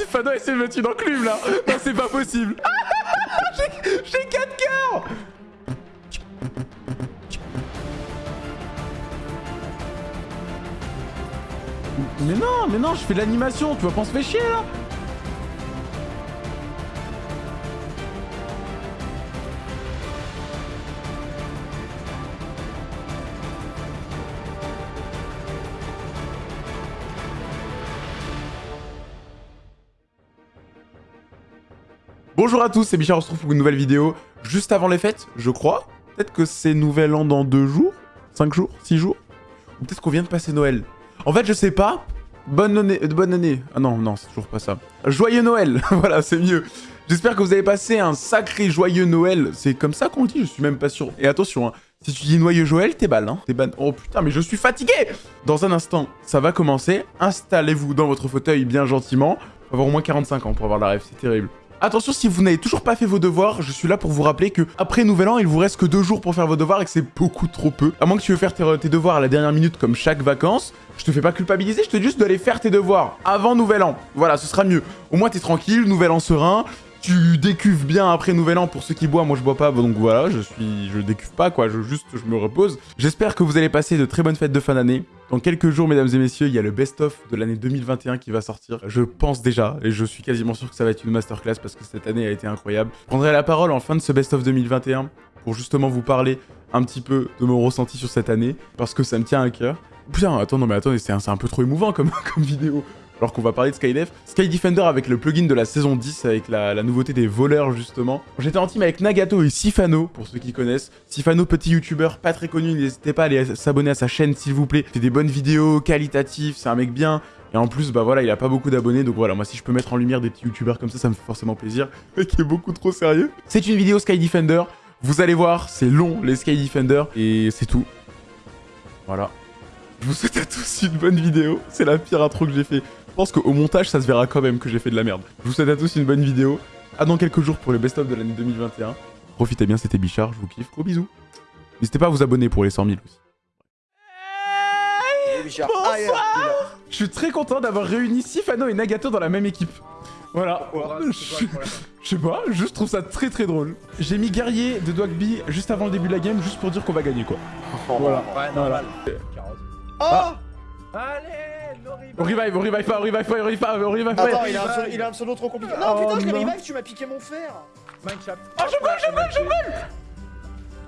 Si Fano essaie de mettre une enclume là. Non, c'est pas possible. J'ai- J'ai 4 cœurs. Mais non, mais non, je fais de l'animation, tu vas pas se faire chier là Bonjour à tous, c'est Bichard, on se retrouve pour une nouvelle vidéo juste avant les fêtes, je crois. Peut-être que c'est nouvel an dans deux jours, cinq jours, six jours. Ou peut-être qu'on vient de passer Noël. En fait, je sais pas. Bonne année, euh, bonne année. Ah non, non, c'est toujours pas ça. Joyeux Noël, voilà, c'est mieux. J'espère que vous avez passé un sacré joyeux Noël. C'est comme ça qu'on dit, je suis même pas sûr. Et attention, hein, si tu dis noyeux Joël, t'es balle, hein. T'es ban... Oh putain, mais je suis fatigué Dans un instant, ça va commencer. Installez-vous dans votre fauteuil bien gentiment. Faut avoir au moins 45 ans pour avoir la rêve, c'est terrible. Attention, si vous n'avez toujours pas fait vos devoirs, je suis là pour vous rappeler que après Nouvel An, il vous reste que deux jours pour faire vos devoirs et que c'est beaucoup trop peu. À moins que tu veux faire tes, devoirs à la dernière minute comme chaque vacances, je te fais pas culpabiliser, je te dis juste d'aller faire tes devoirs avant Nouvel An. Voilà, ce sera mieux. Au moins t'es tranquille, Nouvel An serein. Tu décuves bien après Nouvel An pour ceux qui boivent, moi je bois pas, donc voilà, je suis, je décuve pas quoi, je juste, je me repose. J'espère que vous allez passer de très bonnes fêtes de fin d'année. Dans quelques jours, mesdames et messieurs, il y a le best-of de l'année 2021 qui va sortir. Je pense déjà, et je suis quasiment sûr que ça va être une masterclass parce que cette année a été incroyable. Je prendrai la parole en fin de ce best-of 2021 pour justement vous parler un petit peu de mon ressenti sur cette année, parce que ça me tient à cœur. Putain, attends, non mais attendez, c'est un, peu trop émouvant comme vidéo alors qu'on va parler de Skydef. Sky Defender avec le plugin de la saison 10, avec la, nouveauté des voleurs justement. J'étais en team avec Nagato et Sifano, pour ceux qui connaissent. Sifano, petit youtubeur, pas très connu, n'hésitez pas à aller s'abonner à sa chaîne s'il vous plaît. Il fait des bonnes vidéos, qualitatives, c'est un mec bien. Et en plus, bah voilà, il a pas beaucoup d'abonnés, donc voilà, moi si je peux mettre en lumière des petits youtubeurs comme ça, ça me fait forcément plaisir. Le mec est beaucoup trop sérieux. C'est une vidéo Sky Defender, vous allez voir, c'est long les Sky Defender, et c'est tout. Voilà. Je vous souhaite à tous une bonne vidéo, c'est la pire intro que j'ai fait. Je pense qu'au montage, ça se verra quand même que j'ai fait de la merde. Je vous souhaite à tous une bonne vidéo. À dans quelques jours pour le best-of de l'année 2021. Profitez bien, c'était Bichard, je vous kiffe. Gros bisous. N'hésitez pas à vous abonner pour les 100 000 aussi. Bonsoir Je suis très content d'avoir réuni Sifano et Nagato dans la même équipe. Voilà. Je je sais pas, je juste trouve ça très très drôle. J'ai mis guerrier de Dogby juste avant le début de la game, juste pour dire qu'on va gagner quoi. Voilà. Voilà. Oh Allez, no revive. On revive, on revive pas, on revive pas, on revive pas, on revive pas. Attends, il a, un pseudo, il a un pseudo trop compliqué. Non, Oh, putain, je l'ai revive, tu m'as piqué mon fer. Mineshaft. Oh, je vole, je vole, je vole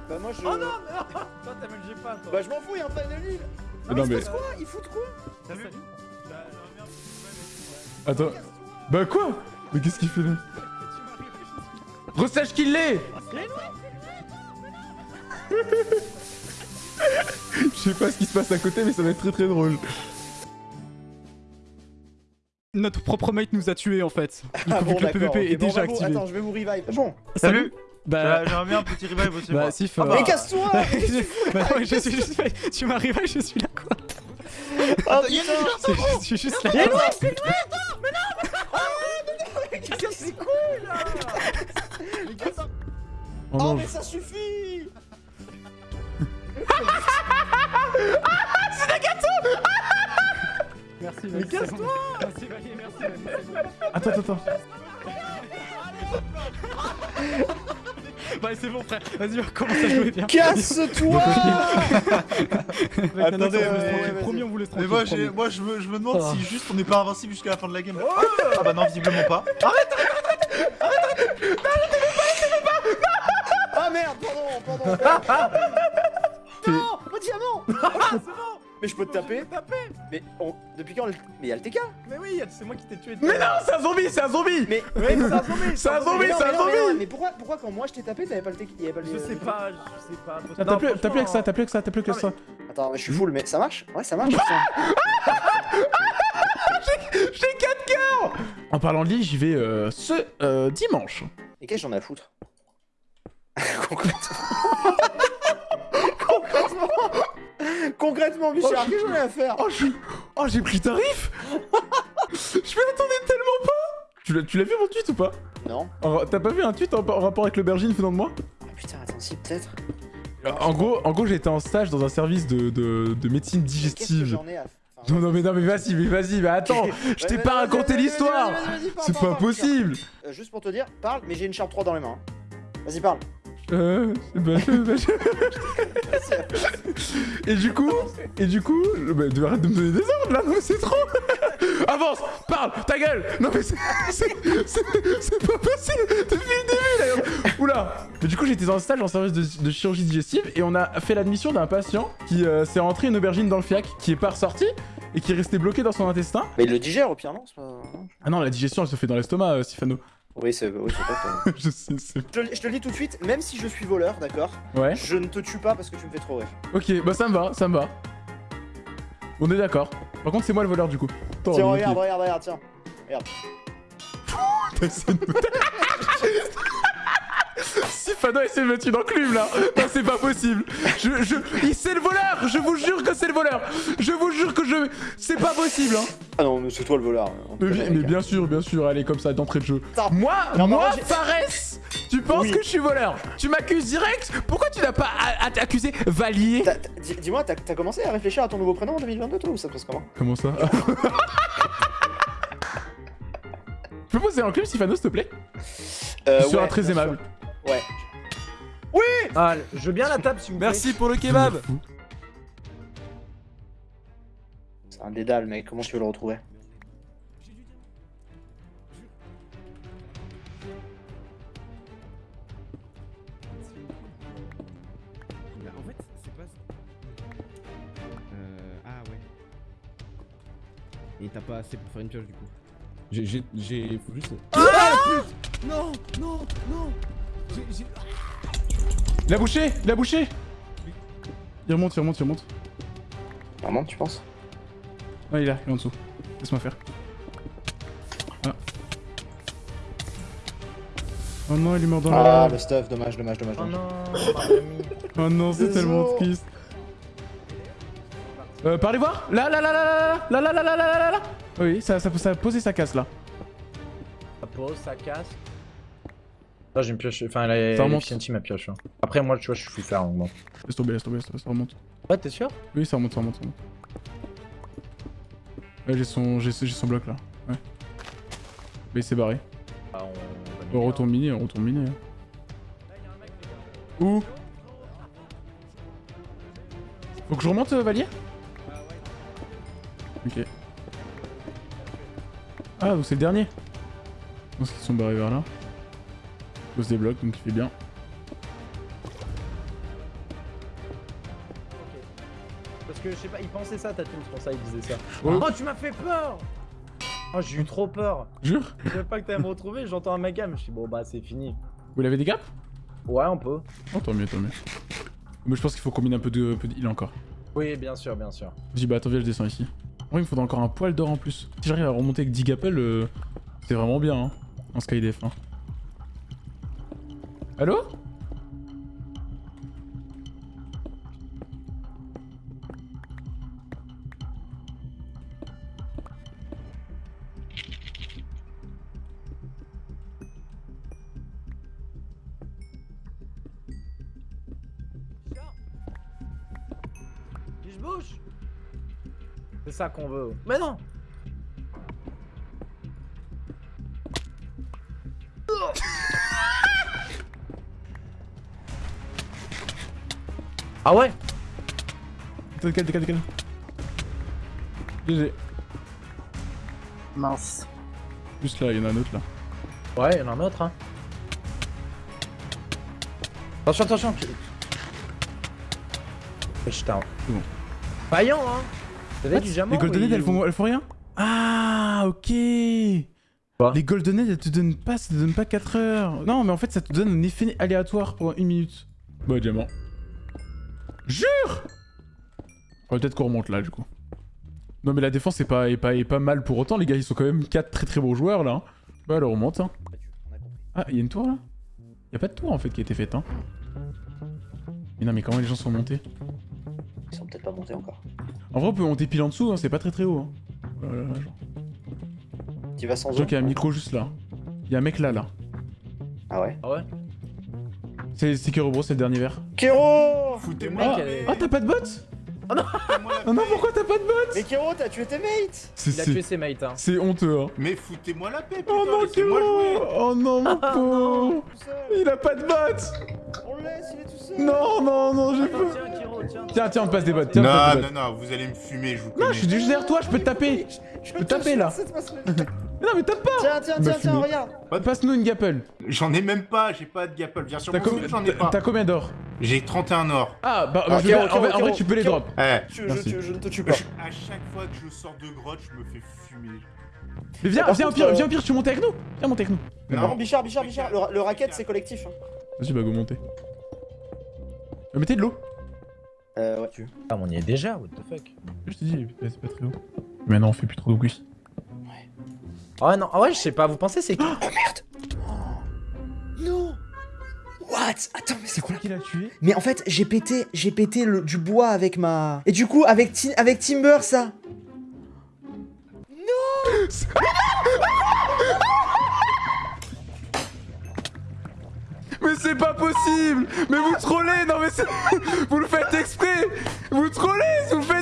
Bah, moi je. Oh non, mais non Toi, t'as même pas, toi. Bah, je m'en fous, y'a un panel nul. Mais non, il mais- se passe quoi? Il fout quoi? T'as vu? Bah, Attends. Bah quoi? Mais qu'est-ce qu'il fait là Resache qu'il l'est Je sais pas ce qui se passe à côté, mais ça va être très très drôle. Notre propre mate nous a tués en fait. Du coup, Ah vu bon, que le. PVP est bon, déjà activé. Attends, je vais vous revive. Bon. Salut Bah, Bah, j'aimerais bien un petit revive aussi. bah. Sif. Ah euh, bah, Mais casse-toi bah non, je suis juste. Tu m'arrives, je suis là quoi. Ah putain Je je suis juste là. C'est cool Oh Oh, non, mais ça suffit Merci, Mais casse-toi Merci, Valier, merci. merci. Attends, attends, attends. Bah, c'est bon, frère. Vas-y, on commence à jouer bien. Casse-toi Attendez, on vous laisse tranquille. Mais tranquille. moi, j'ai- promis. moi je, me, je me demande Ah. si juste on n'est pas invincible jusqu'à la fin de la game. Ah bah non, visiblement pas. Ah merde, pardon, pardon Non Mais je peux te taper Mais on... depuis quand le... Mais y'a le TK Mais oui, c'est moi qui t'ai tué. Mais non, c'est un zombie, c'est un zombie Mais... Oui, c'est un zombie. C'est un zombie, c'est un zombie Mais pourquoi, pourquoi quand moi je t'ai tapé t'avais pas le TK. Je sais pas, je sais pas. T'as t'as plus, t'as plus avec ça, t'as plus avec ça, t'as plus que ça. Attends, mais je suis full, mais ça marche? Ouais, ça marche putain. J'ai 4 cœurs En parlant de lit, j'y vais euh, ce euh, dimanche. Et qu'est-ce que j'en ai à foutre? Concrètement Concrètement, Bichard, qu'est-ce que j'en ai à faire Oh, je... oh j'ai pris tarif Je m'y attendais tellement pas Tu l'as vu mon tweet ou pas Non T'as pas vu un tweet en, en rapport avec l'aubergine venant de moi Ah putain, attends, si, peut-être. En gros, en gros j'étais en stage dans un service de, de, de médecine digestive. à... Enfin, Non, non, mais non, mais vas-y, mais vas-y, mais attends, je t'ai pas raconté l'histoire C'est pas possible Euh, Juste pour te dire, parle, mais j'ai une Sharp 3 dans les mains. hein. Vas-y, parle. Euh, bah, bah, je- Et du coup, et du coup, bah, tu arrêtes de me donner des ordres là, non mais c'est trop. Avance, parle, ta gueule. Non mais c'est pas possible. Depuis le début Oula. Mais du coup j'étais en stage en service de, de chirurgie digestive et on a fait l'admission d'un patient qui euh, s'est rentré une aubergine dans le fiac, qui est pas ressorti et qui est resté bloqué dans son intestin. Mais il le digère au pire, non C'est pas- non Ah non, la digestion elle se fait dans l'estomac, euh, Sifano. Oui, c'est oui, c'est pas toi. je sais, c'est... Je, te- je te le dis tout de suite, même si je suis voleur, d'accord Ouais. Je ne te tue pas parce que tu me fais trop rire. Ok, bah ça me va, ça me va. On est d'accord. Par contre, c'est moi le voleur du coup. Attends, tiens, regarde, regarde, regarde, tiens. T'essaies Sifano essaie de me tuer dans le club là Non c'est pas possible Je, je... il- C'est le voleur Je vous jure que c'est le voleur Je vous jure que je... C'est pas possible hein Ah non, mais c'est toi le voleur. mais, bien sûr, bien sûr, allez comme ça d'entrée de jeu. Attends. Moi, Non, moi, j'ai- Fares Tu penses Oui. que je suis voleur? Tu m'accuses direct? Pourquoi tu n'as pas accusé Valier? Dis-moi, t'as commencé à réfléchir à ton nouveau prénom en 2022 toi ou ça se passe comment? Comment ça? Tu peux poser un club Sifano s'il te plaît? Euh, Tu seras ouais, très aimable. sûr. Ouais. Ah, je veux bien la table, s'il vous plaît. Merci pour le kebab C'est un dédale, mec. Comment tu veux le retrouver? En fait, c'est pas. Euh. Ah ouais. Et t'as pas assez pour faire une pioche du coup? J'ai. J'ai. Faut juste. Ah pute Non Non Non Il a bouché Il a bouché Il remonte, il remonte, il remonte. Vraiment, tu penses Ah, il est là, il est en dessous. Laisse-moi faire. Ah. Oh non, il est mort dans Ah, la... le stuff, dommage, dommage, dommage. Oh dommage. non. Oh non, c'est tellement triste. Euh, parlez voir Là, là, là, là, là, là, là, là, là, là, là, là, là Oui, ça, ça, ça a posé sa casse, là. Ça pose, ça casse. Là, j'ai une pioche. Enfin, la Ça remonte. l'efficiency, ma pioche. hein. Après, moi, tu vois, je suis faire. donc bon. Laisse tomber, laisse tomber, laisse tomber, ça remonte. Ouais, t'es sûr? Oui, ça remonte, ça remonte, ça remonte. Ouais, j'ai son, j'ai son bloc, là. Ouais. Mais il s'est barré. Bah, on. On retourne miner, on retourne miner. hein. Où? Faut que je remonte, euh, Valier? Ok. Ah, donc c'est le dernier. Je pense qu'ils sont barrés vers là. Il pose des blocs, donc il fait bien. Parce que je sais pas, il pensait ça, Tatum, c'est pour ça il disait ça. Ouais. Oh, tu m'as fait peur Oh, j'ai eu trop peur. Jure? Je savais pas que t'allais me retrouver, j'entends un mec Je suis bon, bah, c'est fini. Vous l'avez des gaps? Ouais, on peut. Oh, tant mieux, tant mieux. Mais je pense qu'il faut combiner un peu de, un peu de heal encore. Oui, bien sûr, bien sûr. Je dis bah attends viens je descends ici. Ouais il me faudra encore un poil d'or en plus. Si j'arrive à remonter avec 10 gappels, euh, c'est vraiment bien hein, en skydef. Hein. Allô Je bouge? C'est ça qu'on veut. Mais non Ah ouais Décale, décale, décale. GG. Mince. Juste là, il y en a un autre là. Ouais, il y en a un autre, hein. Attention, attention. Putain. C'est bon. Vaillant, hein T'avais du diamant Les golden Head, elles font, elles font rien Ah ok Quoi Les golden Head, elles te donnent pas, ça te donne pas 4 heures. Non mais en fait ça te donne un effet aléatoire pendant une minute. Bah diamant. Jure Faudrait peut-être qu'on remonte là du coup. Non mais la défense est pas, est pas, est pas mal pour autant, les gars ils sont quand même 4 très très bons joueurs là. hein. Bah alors on remonte hein. Ah, il y a une tour là? Y a pas de tour en fait qui a été faite hein. Mais non mais comment les gens sont montés? Ils sont peut-être pas montés encore. En vrai on peut monter pile en dessous, hein, c'est pas très très haut. Hein. Voilà, genre. Tu vas sans Je qu'il y a un micro juste là. Il y a un mec là là. Ah ouais? Ah ouais? C'est c'est Kerobro, c'est le dernier verre. Kéro Foutez-moi Oh, est- oh, t'as pas de bottes Foutez-moi la Oh non, pourquoi t'as pas de bots Mais Kero, t'as tué tes mates C'est Il a c'est- tué ses mates. Hein. c'est honteux, hein. Mais foutez-moi la paix, putain, Oh non, jouer. Oh non, mon pauvre Tout seul Il a pas de bots On le laisse, il est tout seul Non, non, non, j'ai peur tiens, Kiro, tiens. Tiens, tiens, on te passe des bots, tiens, te Non, non, non, vous allez me fumer, je vous Non, connais. je suis juste derrière toi, je peux te taper Je peux taper, là. Non, mais tape pas Tiens, tiens, Bah, tiens, tiens, regarde Passe-nous une gapple. J'en ai même pas, j'ai pas de gapple. Viens sur T'as mon co- truc, j'en ai pas. t'as combien d'or J'ai 31 or. Ah, bah, Ah, bah, je bien- en, vrai, en vrai, Kiro, tu peux les drop. Eh, je, je, Merci. je, je ne te tue pas. à chaque fois que je sors de grotte, je me fais fumer. Mais viens, viens, contre, pire, euh, viens, pire, tu montes avec nous Viens monter avec nous. Mais contre, Bichard, Bichard, Bichard, le, le racket c'est collectif. Hein. Vas-y, bah, go monter. Euh, Mettez de l'eau. Euh, ouais. Ah, mais on y est déjà, what the fuck. Je t'ai dit, c'est pas très haut. Mais non, on fait plus trop de. Ah ouais, non, ah ouais, je sais pas, vous pensez c'est qui Non. What? Attends, mais c'est quoi qui l'a tué Mais en fait, j'ai pété, j'ai pété le, du bois avec ma... Et du coup, avec, Ti- avec Timber, ça. Mais c'est pas possible. Mais vous trollez. Non mais c'est... Vous le faites exprès. Vous trollez Vous le faites exprès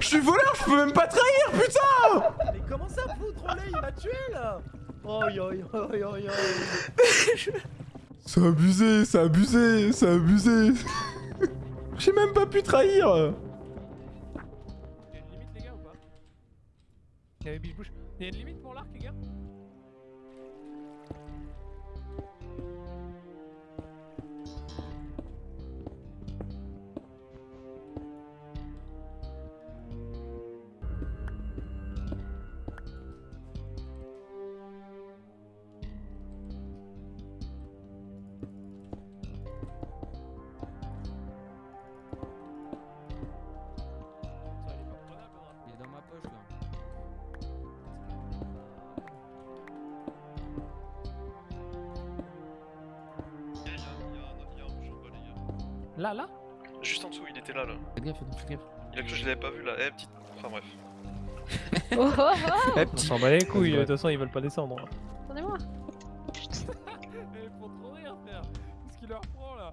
Je suis voleur, je peux même pas trahir, putain! Mais comment ça, vous trollez Il m'a tué là! Oh yo yo yo yo C'est abusé, c'est abusé, c'est abusé. J'ai même pas pu trahir. Il y a une limite les gars ou pas? Il y avait biche bouche. Il y a une limite pour l'arc les gars? Juste en dessous, il était là, là. Faites gaffe, faites gaffe. Il a que je l'avais pas vu là. Eh, petite. Enfin bref. On s'en bat les couilles, de toute façon ils veulent pas descendre. Attendez-moi. Eh, faut trop rire, frère Qu'est-ce qu'il leur prend là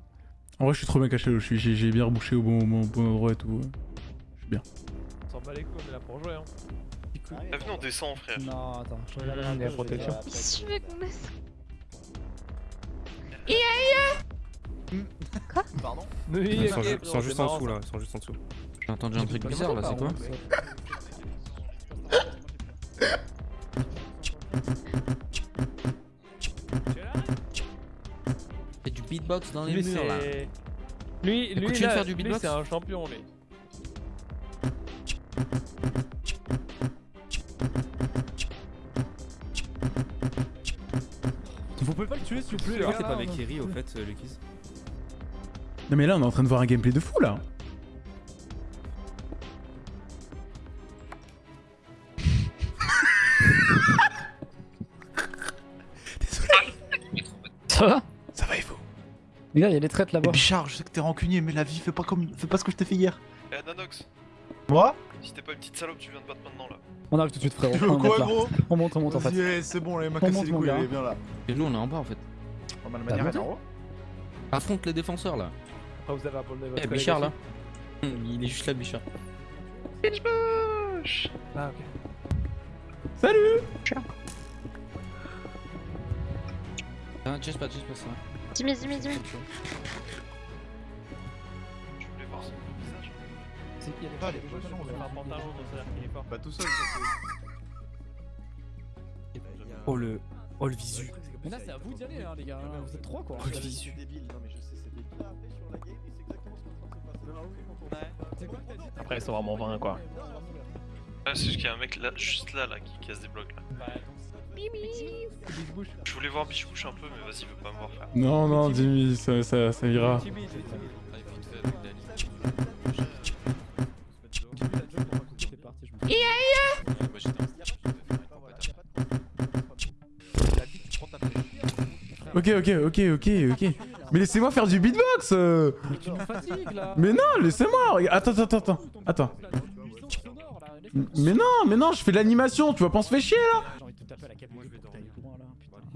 En vrai, je suis trop bien caché, je suis- j'ai bien rebouché au bon moment, au bon endroit et tout. Je suis bien. On s'en bat les couilles, on est là pour jouer hein. Eh, venez, on descend, frère. Non, attends. Je Il y a la protection. Je veux qu'on laisse. Pardon Oui, Ils sont ju- c'est juste en dessous là, ils sont juste en dessous. J'ai entendu un truc bizarre là, c'est quoi Fait du beatbox dans les Lui, murs là. c'est. Lui, lui, là, faire du beatbox c'est un champion, lui. Vous pouvez pas le tuer s'il vous plaît là t'es pas avec Eri au fait, euh, Lucas Non mais là, on est en train de voir un gameplay de fou là Ça va Ça va et vous? Les gars, il y a des traites là-bas. Bichard, je sais que t'es rancunier, mais la vie, fais pas comme. Fais pas ce que je t'ai fait hier. Eh, Nanox, Moi? Si t'es pas une petite salope, tu viens de battre maintenant là. On arrive tout de suite, frérot. Tu On quoi, gros? On monte, on monte en fait. Eh, c'est bon, les m'a On cassé les couilles, viens là. Et nous on est en bas en fait. Pas mal manière, en haut. Affronte les défenseurs là. Après, vous avez un problème avec Eh votre Bichard là. collègue Hum, Il est juste là Bichard. Bitch bush. Ah, ok. Salut Ah, chase pas, chase pas ça. Dimmi, dimmi, dimmi. Je voulais voir son visage. C'est qu'il y a des Ah, gens, les poissons, gens, un pantalon, donc ça veut dire qu'il est fort. Pas tout seul, ça Oh le. Oh le visu. Mais là, c'est à vous d'y aller, hein, les gars. Vous êtes trois quoi. Oh le visu. débile, non mais je sais, c'est débile. Après, ils sont vraiment 20 quoi. Ah, c'est juste qu'il y a un mec là, juste là, là, qui casse des blocs là. Je voulais voir Biche Bouche un peu, mais vas-y, il veut pas me voir faire. Non, non, Jimmy, ça, ça, ça ira. Ok, ok, ok, ok, ok. Mais laissez-moi faire du beatbox euh. Mais tu nous fatigues là Mais non, laissez-moi. Attends, attends, attends, attends. Mais non, mais non, je fais de l'animation, tu vas pas se faire chier là.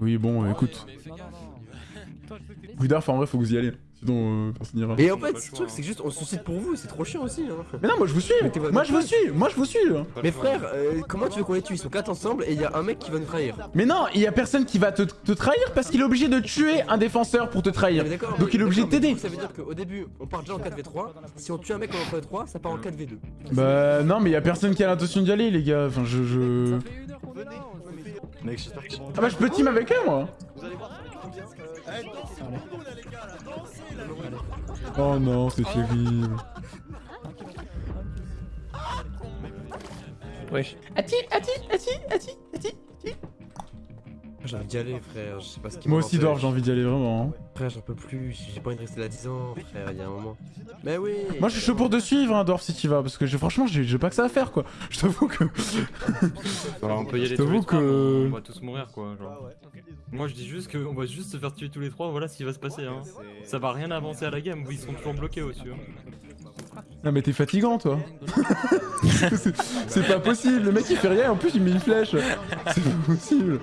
Oui, bon, écoute. Que t'es- Goudarf, en vrai, faut que vous y allez. Sinon, euh, personne n'ira. Et en fait, le truc, hein. c'est que juste, on se soucie pour vous, c'est trop chiant aussi. Hein. Mais non, moi je vous suis. Mais t'es pas Moi je vous suis. Moi je vous suis. hein. Mais frère, euh, comment tu veux qu'on les tue? Ils sont quatre ensemble et il y a un mec qui va nous trahir. Mais non, il y a personne qui va te, te trahir parce qu'il est obligé de tuer un défenseur pour te trahir. Donc mais- il est obligé de t'aider. Ça veut dire qu'au début, on part déjà en 4v3. Si on tue un mec en 3v3, ça part en 4v2. Bah non, mais il y a personne qui a l'intention d'y aller, les gars. Enfin, je. je... Ça fait une heure qu'on est là. on fait- Mec, j'espère que c'est bon. Ah bah je peux team avec eux, moi. Vous allez voir, Euh, eh, dansez là, les gars, là. Dansez, là. Oh non, c'est terrible. Wesh. Ati, ati, ati, ati, ati. J'ai envie d'y aller, frère. Je sais pas ce qui Moi aussi, Dor, j'ai envie d'y aller vraiment. hein. Frère, j'en peux plus. J'ai pas envie de rester là 10 ans, frère. Il y a un moment. Mais oui. Moi je suis chaud pour te suivre, hein, Dorf, si tu vas. Parce que franchement, j'ai pas que ça à faire, quoi. Je t'avoue que. Alors, on peut y aller Je tous les trois, que- on va tous mourir quoi. Genre. Ah ouais. Moi je dis juste qu'on va juste se faire tuer tous les trois, voilà ce qui va se passer. Hein. Ça va rien avancer à la game, ils seront toujours bloqués au-dessus. hein. Non, mais t'es fatigant, toi. C'est- C'est pas possible. Le mec il fait rien, en plus il met une flèche. C'est pas possible.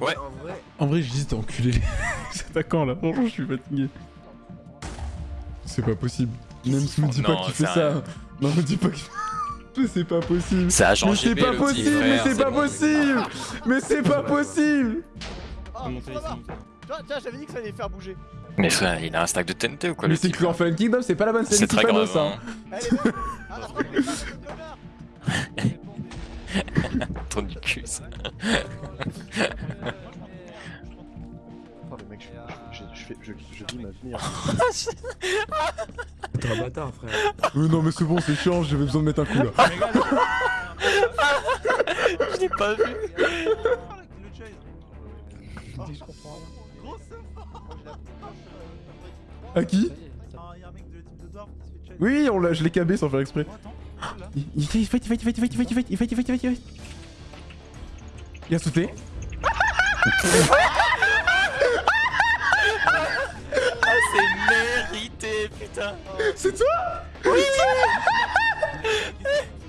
En ouais. Vrai, en vrai. En vrai, je dis t'es enculé. C'est là. Franchement, je suis fatigué. C'est pas possible. Même si me dis pas qu'il fait ça. Non, me dis pas qu'il c'est pas possible. Ça a changé. Mais c'est pas possible, mais c'est pas possible. Mais c'est pas possible. Tiens, j'avais dit que ça allait faire bouger. Mais il a un stack de TNT ou quoi Mais c'est que l'Orphan Kingdom, c'est pas la bonne scène. C'est très grave. ça. Hein. Ah, Ton du cul, ça. Oh, mec, je, je, je, fais- je, je dis ma. T'es un bâtard, frère. Euh, non mais c'est bon, c'est chiant, j'avais besoin de mettre un coup là. Je l'ai pas vu. À qui Oui, on l'a, je l'ai cabé sans faire exprès. Il, il fight, il fight, il fight, il fight, il fight, il fight, il fight, il fight, il fight, il fight. Il a sauté. Ah, c'est mérité, putain. C'est toi Oui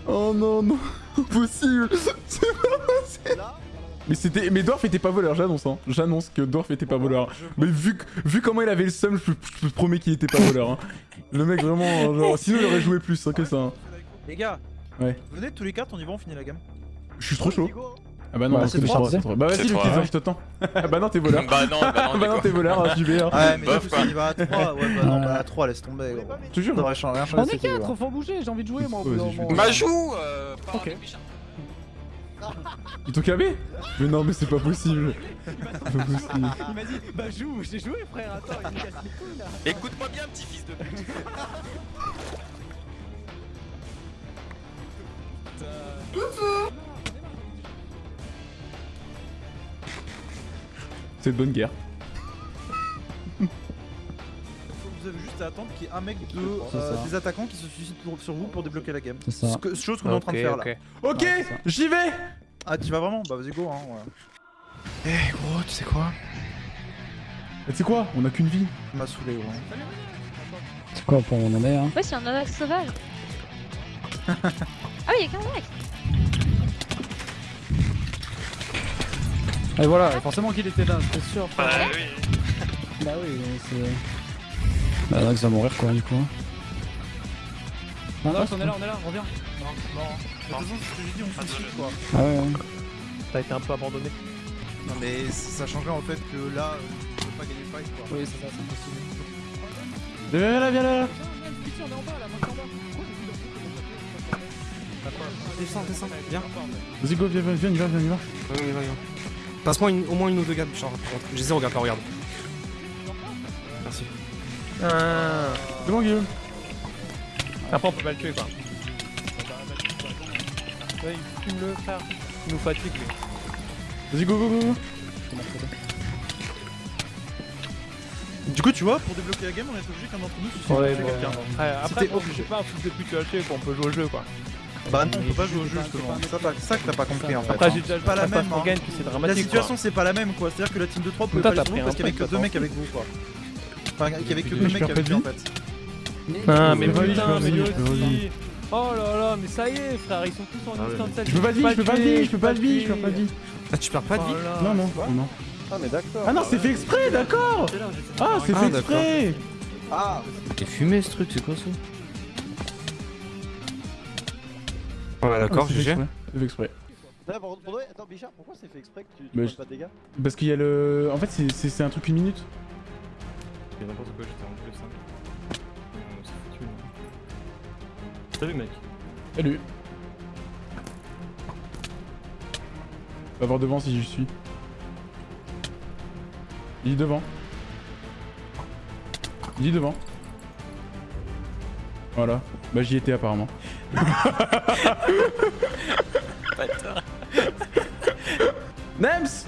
Oh non, non, impossible C'est pas possible Mais c'était, mais Dwarf était pas voleur, j'annonce hein. J'annonce que Dwarf était pas voleur. Mais vu, vu comment il avait le seum, je, je te promets qu'il était pas voleur. Hein. Le mec vraiment, genre, sinon il aurait joué plus hein, que ça. hein. Les gars, Ouais. venez tous les quatre, on y va, on finit la gamme. Je suis trop chaud. Ah bah non, Bah, c'est trop. Bah vas-y, je t'attends. bah non, t'es voleur. Bah non, bah non, bah non, t'es voleur, hein, j'y vais. Hein. Ouais, mais Bof, quoi. va à 3. Ouais, bah non, bah à 3, laisse tomber. jure. On est c'est qui, quatre, ouais. faut bouger, j'ai envie de jouer moi. Bah joue euh, Ok. Ils t'ont cabé Mais non, mais c'est pas possible. Il m'a dit, bah joue, j'ai joué frère, attends, il me casse les couilles là. Écoute-moi bien, petit fils de pute. C'est de bonne guerre. Vous avez juste à attendre qu'il y ait un mec de, euh, des attaquants qui se suicide pour- sur vous pour débloquer la game. C'est ça. Ce que- chose qu'on est en train de faire là. Ok, j'y vais Ah, tu vas vraiment? Bah vas-y, go. Hein, ouais. Eh gros, tu sais quoi? Tu sais quoi? On a qu'une vie. Ça m'a saoulé, gros. C'est quoi pour on en est hein? Ouais, c'est un attaque sauvage. ah oui, y'a qu'un mec. Et voilà, forcément qu'il était là, c'est sûr. Bah oui. Bah oui, c'est. Bah Nox va mourir quoi du coup. Non, on est là, on est là, reviens. De toute façon, c'est ce que j'ai dit, on se suicide quoi. Ah ouais, ouais. T'as été un peu abandonné. Non, mais ça changerait en fait que là, euh, on peut pas gagner le fight quoi. Oui, c'est ça, c'est possible. Viens là, viens là. Descends, descends, viens. Vas-y, go, viens, viens, viens, viens, viens, viens. Passe-moi au moins une ou deux gammes, genre. J'ai zéro gamme, là, regarde. Merci. C'est bon, Guillaume. Après, on peut pas le tuer quoi. Ouais, il fume le frère. Il nous fatigue lui. Vas-y, go, go, go, go. Du coup, tu vois, pour débloquer la game, on est obligé qu'un d'entre nous suicide Ouais, bon. quelqu'un. Après, après obligé. c'est pas un truc de à tuer qu'on peut jouer au jeu quoi. Bah non, on peut pas jouer au jeu justement. c'est Ça, que t'as pas compris en fait. Après, hein. j'ai déjà C'est pas la même. Hein. gagne, puis c'est La dramatique quoi. situation c'est pas la même quoi, c'est-à-dire que la team de 3 pouvait pas vous un parce qu'il y avait que fight, deux toi, mecs avec vous quoi. Enfin, qu'il y avait que Je deux mecs perds pas avec de lui en vie. fait. Ah, mais putain, vas-y, mais aussi. Oh là là, mais ça y est, frère, ils sont tous en Ah instant Je peux pas de vie, je peux pas de vie, je peux pas de vie, je peux pas de vie. Ah, tu perds pas de vie Non, non, non. Ah, mais d'accord. Ah non, c'est fait exprès, d'accord. Ah, c'est Ah, fait d'accord. exprès Ah, T'es fumé ce truc, c'est quoi ça? Ouais, Ah, d'accord, GG. exprès, C'est fait exprès. là, pour attends, Bichard, pourquoi c'est fait exprès que tu, tu je- pas de dégâts Parce qu'il y a le... En fait, c'est- un truc une minute. C'est n'importe quoi, j'étais en plus 5. On s'est foutu. là. Salut mec. Salut Va voir devant si j'y suis. Il est devant. Il est devant. Voilà. Bah j'y étais apparemment. Nems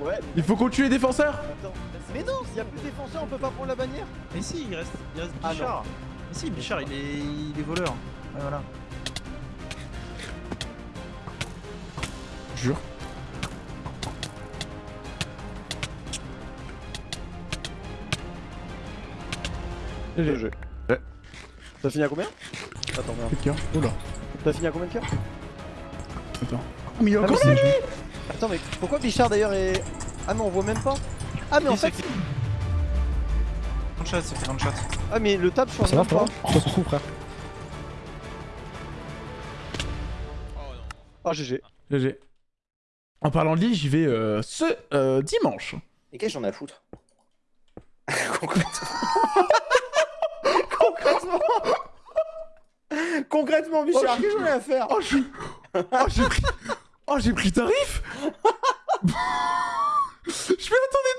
Ouais, Il faut qu'on tue les défenseurs attends. Mais non, s'il y a plus de défenseurs, on peut pas prendre la bannière Mais si, il reste, il reste Ah, Bichard. Mais si, Bichard, il est, il est voleur. Ouais, voilà. Jure. GG. T'as fini à combien? Attends, merde. Cœur. Oula. T'as fini à combien de cœurs Attends. Oh, mais il y a Ah, encore lui Attends, mais pourquoi Bichard d'ailleurs est. Ah, mais on voit même pas Ah, mais en fait. One shot, c'est fait one shot. Ah, mais le tab change Ça va, même pas. frère Ça se trouve, frère. Ah, GG. GG. En parlant de lit, j'y vais euh, ce euh, dimanche. Et qu'est-ce que j'en ai à foutre Concrètement. Concrètement. Concrètement, Bichard, qu'est-ce que j'en ai à faire. Oh, suis... Oh, j'ai pris... Oh, j'ai pris tarif. Je fais attendez